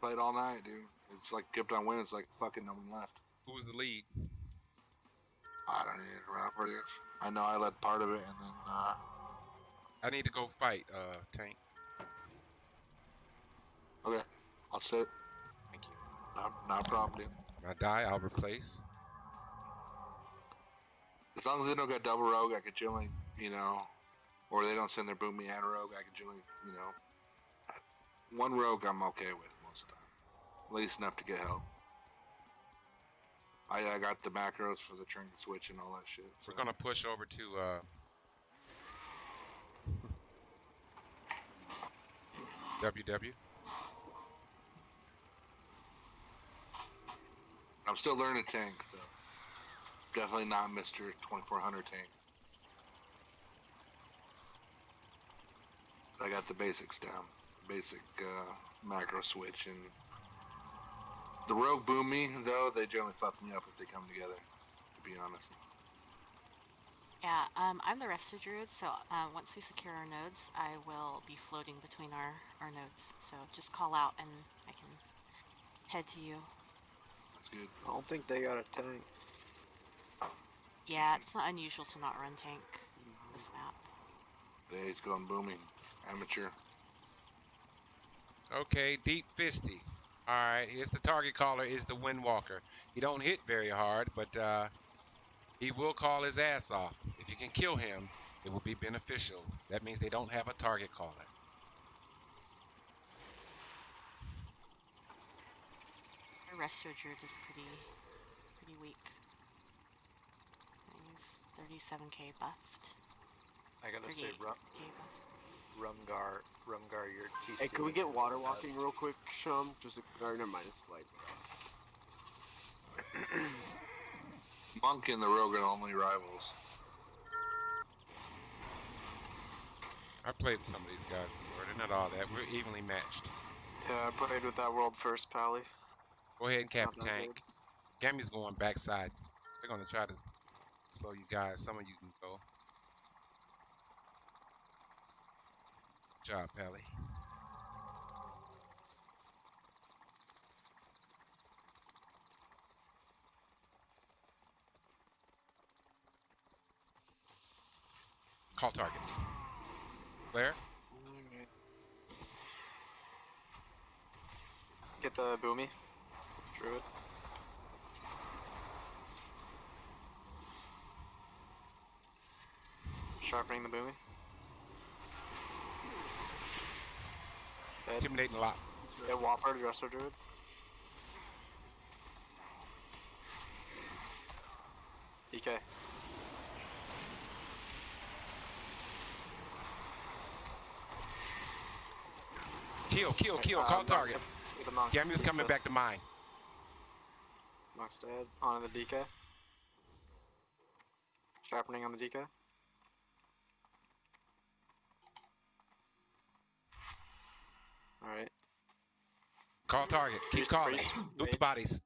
played all night, dude. It's like kept on winning. It's like fucking no one left. Who was the lead? I don't need to remember what it is. I know I led part of it, and then uh, I need to go fight, uh, Tank. okay, I'll sit. Thank you. Not, not a problem, dude. When I die, I'll replace. As long as they don't get double rogue, I could generally, you know, or they don't send their boomy and rogue, I could generally, you know, one rogue I'm okay with most of the time. At least enough to get help. I, I got the macros for the train switch and all that shit. We're gonna push over to uh WW. I'm still learning a tank, so definitely not Mr. 2400 tank. I got the basics down, basic uh, macro switch, and the rogue boomy though they generally fuck me up if they come together. To be honest, Yeah, um, I'm the resto druid, so uh, once we secure our nodes, I will be floating between our, our nodes. So just call out and I can head to you. that's good. I don't think they got a tank. Yeah, it's not unusual to not run tank this map. They age going booming, amateur. Okay, deep fisty. All right, here's the target caller is the Windwalker. He don't hit very hard, but uh, he will call his ass off. If you can kill him, it will be beneficial. That means they don't have a target caller. Our resto druid is pretty pretty weak. He's 37k buffed. I gotta say, 38k Rum, buffed. Rumgar, Rumgar, you're Hey, can we get water walking real quick, Shum? Just a, or never mind, it's like Monk and the rogue are only rivals. I played with some of these guys before. They're not all that. We're evenly matched. Yeah, I played with that world first, Pally. Go ahead and cap Not a tank. Gammy's going backside. They're gonna try to slow you guys. Some of you can go. Job, Pally. Call target. Blair? Get the boomy. Druid. Sharpening the boomy. Dead. Intimidating a lot. Get Whopper, Resto Druid. DK. Kill, kill, kill. Uh, Call target. get the monk. Gammy's coming DK. back to mine. Monk's dead. On the DK. Sharpening on the DK. Alright. Call target. Keep Priest, calling. priest, Loot the bodies.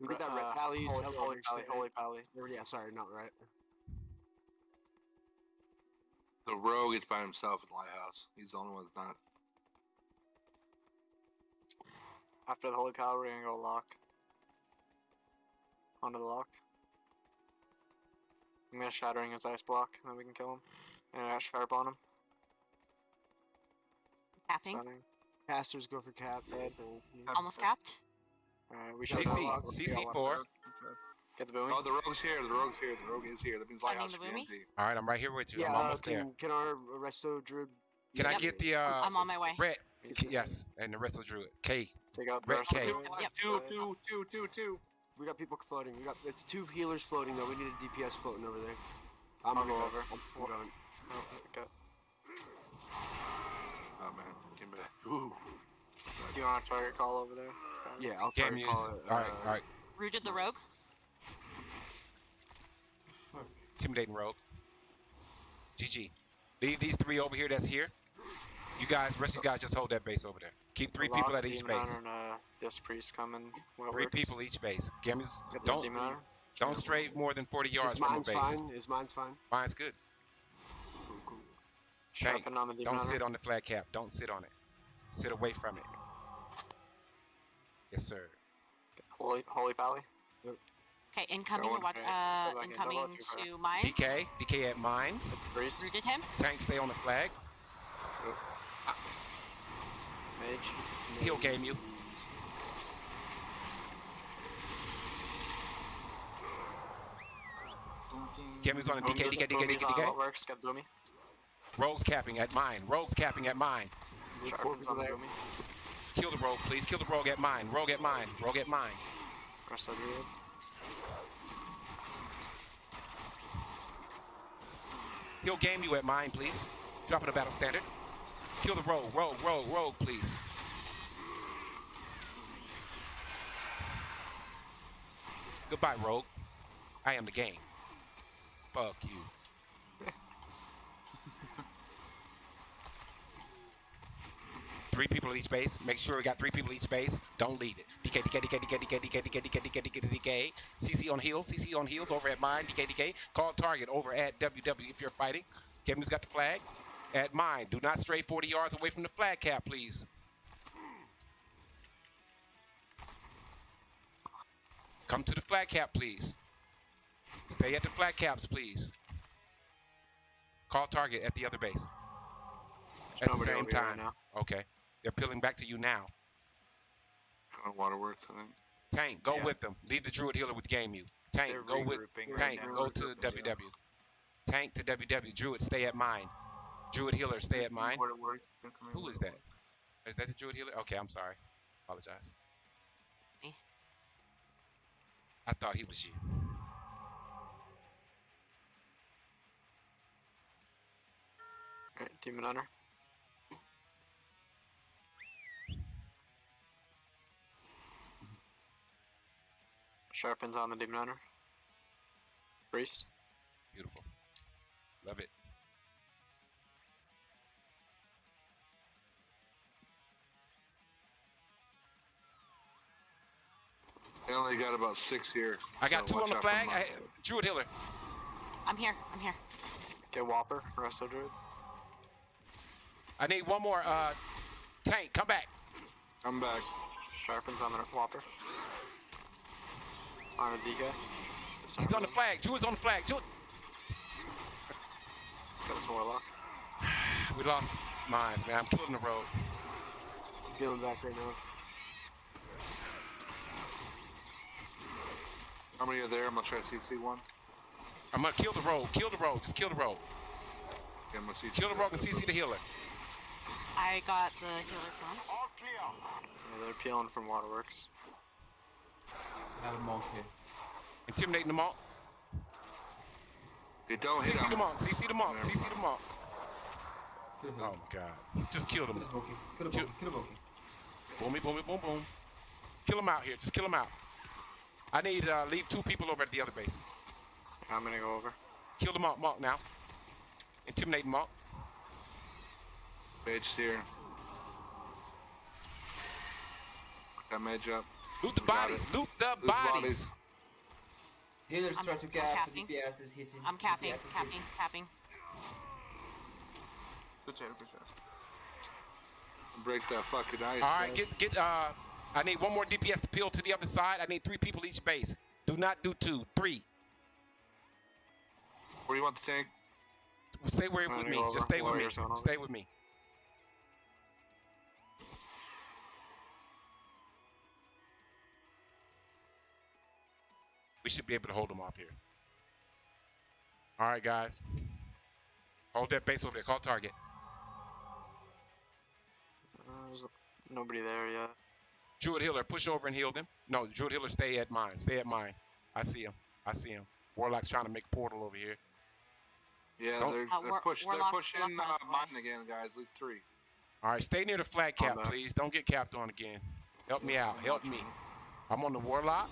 We did that Uh, red pallies. Holy, Holy, holy pally, holy pally. Yeah, sorry, not right. The rogue is by himself at the lighthouse. He's the only one that's not. After the holy pally, we're gonna go lock. Onto the lock. I'm gonna shattering his ice block, and then we can kill him. And I got sharp on him. Capping. Stunning. Casters go for cap. Dead. Almost capped. Alright, we should CC. CC4. Get the boomy. Oh, the rogue's here. The rogue's here. The rogue is here. That means I mean lighthouse the should be. All right, I'm right here with you. Yeah, I'm uh, almost can, there. Can our resto druid? Can I get the uh I'm on my way. red? It's just- Yes, and the rest of druid. K. Take out the Red rest of K. the Yep, Two, two, two, two, two. We got people floating. We got it's two healers floating though. We need a DPS floating over there. I'm I'll gonna go go over. I'm, I'm going. Oh, okay. Oh man, came. Ooh. Do you want a target call over there? Yeah, I'll try Cam to use. call it. All right, uh, all right. Rooted the rogue. Intimidating rogue. GG. Leave these three over here. That's here. You guys, rest of you guys, just hold that base over there. Keep three Lock, people at each base. And, uh, this priest coming. What Three works? people each base. Gammy's Get don't Demon don't stray more than 40 yards from the base. fine? Is mine's fine? Mine's good. Cool, cool. Tank, Sharpen on the Demon Don't sit on the flat cap. Don't sit on it. Sit away from it. Yes, sir. Holy, Holy Valley. Okay, incoming Going to what? Uh, so I can double incoming to mine. DK, DK at mines. Priest. Rooted him. Tank stay on the flag. Mage. He'll game you. Gammy's on the DK, DK, DK, DK, What DK. works? Got Rogues capping at mine. Rogues capping at mine. Sharpens on the Boomy. Kill the rogue, please. Kill the rogue at mine. Rogue at mine. Rogue at mine. Of Druid. He'll game you at mine, please. Drop it a battle standard. Kill the rogue, rogue, rogue, rogue, please. Goodbye, rogue. I am the game. Fuck you. Three people at each base. Make sure we got three people at each base. Don't lead it. DK, DK, DK, DK, DK, DK, DK, DK, DK, DK, DK. CC on heels. CC on heels over at mine. DK, DK. Call target over at WW if you're fighting. Kevin's got the flag. At mine. Do not stray 40 yards away from the flag cap, please. Come to the flag cap, please. Stay at the flag caps, please. Call target at the other base. At the same here right time. Okay. They're peeling back to you now. Going waterworks, I think. Tank, go Yeah. with them. Leave the Druid Healer with Game You. Tank, They're go with regrouping right Tank, go to WW. Tank to WW. Druid, stay at mine. Druid Healer, stay at mine. Who is that? Is that the Druid Healer? Okay, I'm sorry. Apologize. Me. I thought he was you. Alright, Demon Hunter. Sharpens on the Demon Hunter. Priest. Beautiful. Love it. I only got about six here. I got so two on the watch out for flag. mine. I, Druid Healer. I'm here. I'm here. Get Whopper. Resto Druid. I need one more. Uh, Tank, come back. I'm back. Sharpens on the Whopper. On the DK. He's on the flag. Druid's on the flag. Druid. Got his Warlock. We lost mines, man. I'm killing the road. I'm Feeling back right now. How many are there? I'm gonna try to CC one. I'm gonna kill the road. Kill the road. Just kill the road. Okay, I'm gonna CC Kill the road and CC the healer. I got the healer from. Yeah, they're peeling from Waterworks. Have a monk here. Intimidating them all. They don't hit CC the him. monk. CC the monk. Never CC the monk. Kill him. Oh my god. Just kill Kill them. this monkey. Kill the Kill- monkey. Kill the monkey. Boom, boom, boom, boom. Kill them out here. Just kill them out. I need uh, leave two people over at the other base. I'm gonna go over. Kill the monk, monk now. Intimidate monk. Mage here. Got mage up. Loot the bodies. it. Loot the Loot bodies. Healers I'm- try to I'm cap. capping. The DPS is hitting. I'm capping. DPS Capping. hitting. Capping. Good job. Good job. Break that fucking ice. All right, guys. get get. Uh, I need one more DPS to peel to the other side. I need three people each base. Do not do two. Three. Where do you want the tank? Stay where with me. Just stay with me. Warriors on over. Stay with me. We should be able to hold them off here. All right, guys. Hold that base over there. Call target. Uh, there's nobody there yet. Druid Healer, push over and heal them. No, Druid Healer, stay at mine. Stay at mine. I see him. I see him. Warlock's trying to make portal over here. Yeah, Don't- they're, Uh, they're, War- push, they're pushing uh, his mine again, guys. At least three. All right, stay near the flag On cap, that. please. Don't get capped on again. Help me out. Help me. I'm on the Warlock.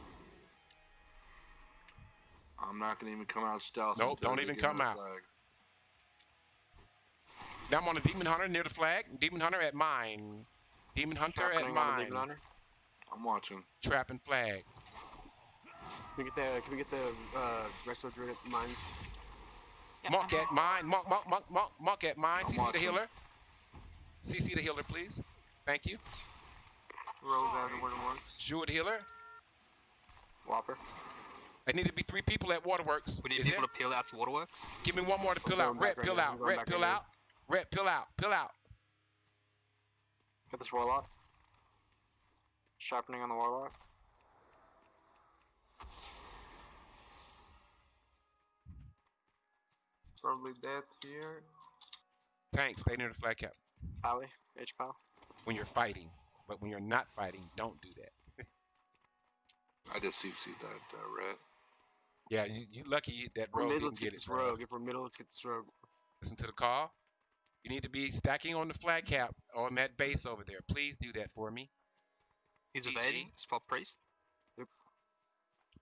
I'm not gonna even come out stealth. Nope, don't even come out. flag. Now I'm on the Demon Hunter near the flag. Demon Hunter at mine. Demon Hunter at Sharpening on the mine. Demon Hunter. I'm watching. Trapping flag. Can we get the can we get the uh Resto Druid mines? Yep, Monk at mine. Monk, monk, monk, monk, monk at mine. I'm CC the healer. CC the healer, please. Thank you. Rogue out of the waterworks. Druid healer. Whopper. I need to be three people at Waterworks. We need Is people there? to peel out to Waterworks. Give me one more to I'm out. going back Rep, right pill now. Out. going Rep, back pill right out. Rep, pill out. Pill out. Get this warlock. Sharpening on the warlock. Probably dead here. Tank, stay near the flag cap Pally. H pal. when you're fighting. But when you're not fighting, don't do that. I just CC'd that uh, red. Yeah, you, you lucky you- that We're rogue mid, didn't let's get get it. this bro. rogue. If we're middle, let's get this rogue. Listen to the call. You need to be stacking on the flag cap on that base over there. Please do that for me. He's GG. evading. Spot priest.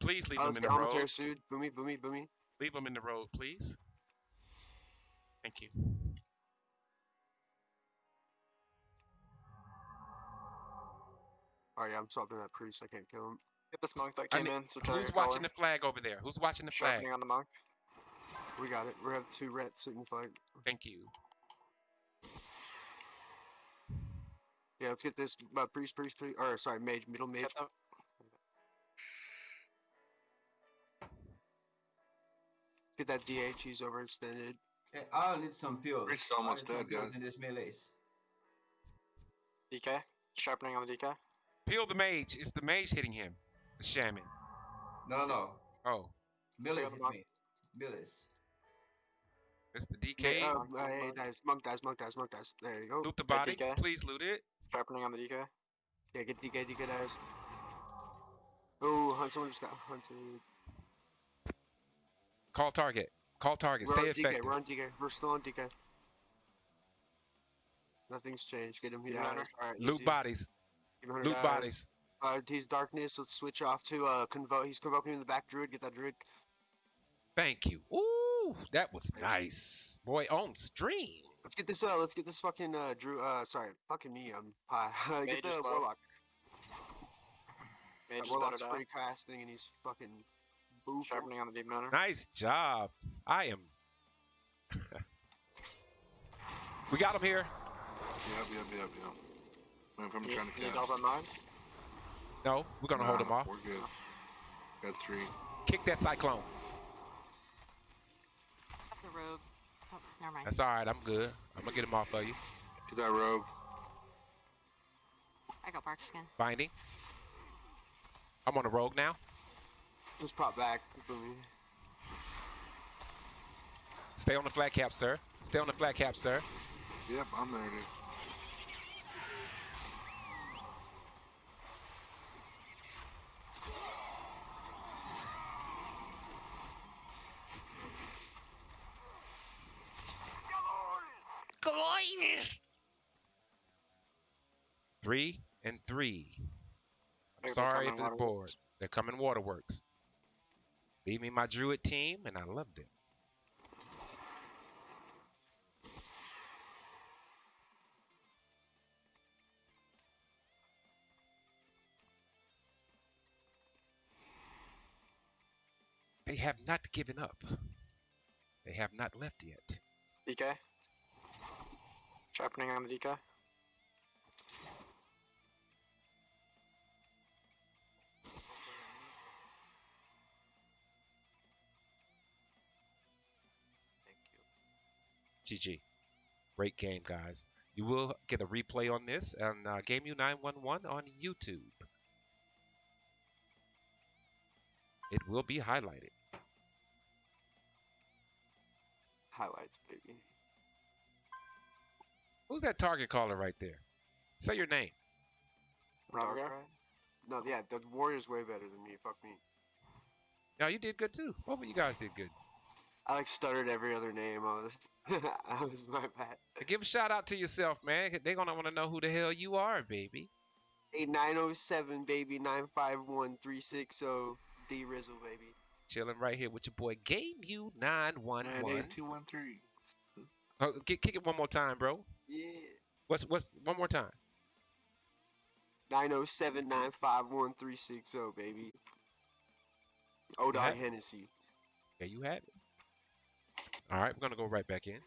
Please leave Oh, him let's in get the Almater road. Boomy, boomy, boomy. Leave him in the road, please. Thank you. Alright, yeah, I'm swapping that priest. I can't kill him. Get this monk that I came mean, in. So Who's watching the flag over there? Who's watching the flag? Sharpening on the monk. We got it. We have two red suiting flag. Thank you. Yeah, let's get this uh, priest, priest, priest. Or sorry, mage, middle mage. Get them. Get that DH. He's overextended. Okay, I'll need some pills. Priest's I'll almost dead, pills guys. In this melee. DK. Sharpening on the DK. Peel the mage. It's the mage hitting him. The shaman. No, no, no. Oh, Melee on the hit mark. me. Melees. it's the DK. Oh, Monk, uh, hey, monk. dies. Monk dies. Monk dies. Monk dies. There you go. Loot the body. DK. Please loot it. Sharpening on the DK. Yeah, get DK. DK dies. Oh, hunt. Someone just got hunted. Call target. Call target. We're Stay on DK. effective. We're on DK. We're still on DK. Nothing's changed. Get him. He Get Alright, Loot bodies. Give him 100 Loot dies. bodies. Uh, he's darkness. Let's switch off to uh convoke. He's convoking in the back druid. Get that druid. Thank you. Ooh, that was nice. Boy, on stream. Let's get this. Uh, let's get this fucking uh Drew. Uh, sorry, fucking me. I'm pie. Mage get the is warlock. Mage That is warlock's better free casting, and he's fucking boofing. Sharpening on the deep hunter. Nice job. I am. we got him here. Yep, yep, yep, yep. Wait for him You, trying to you need catch. all the knives? No, we're gonna hold him off. We're good. Got three. Kick that cyclone. The rogue. Oh, never mind. That's all right. I'm good. I'm gonna get him off of you. Get that rogue. I got bark skin. Binding. I'm on a rogue now. Just pop back. for me. Stay on the flat cap, sir. Stay on the flat cap, sir. Yep, I'm there, dude. Three and three. I'm They're sorry the waterworks. board. They're coming waterworks. Leave me my druid team, and I love them. They have not given up. They have not left yet. DK. Sharpening on the DK. GG. Great game, guys. You will get a replay on this on uh, GameU 911 on YouTube. It will be highlighted. Highlights, baby. Who's that target caller right there? Say your name. Rumgar? Darkrai? No, yeah, the warrior's way better than me. Fuck me. No, you did good too. Both of you guys did good. I like stuttered every other name. I was, I was my bad. Give a shout out to yourself, man. They're gonna want to know who the hell you are, baby. Nine zero seven, baby nine five one three six zero D Rizzle baby. Chilling right here with your boy Game U nine one And one. eight two one three. Oh, kick, kick it one more time, bro. Yeah. What's what's one more time? Nine oh seven nine five one three six zero baby. O dog have- Hennessy. Yeah, you had it. All right, we're gonna go right back in.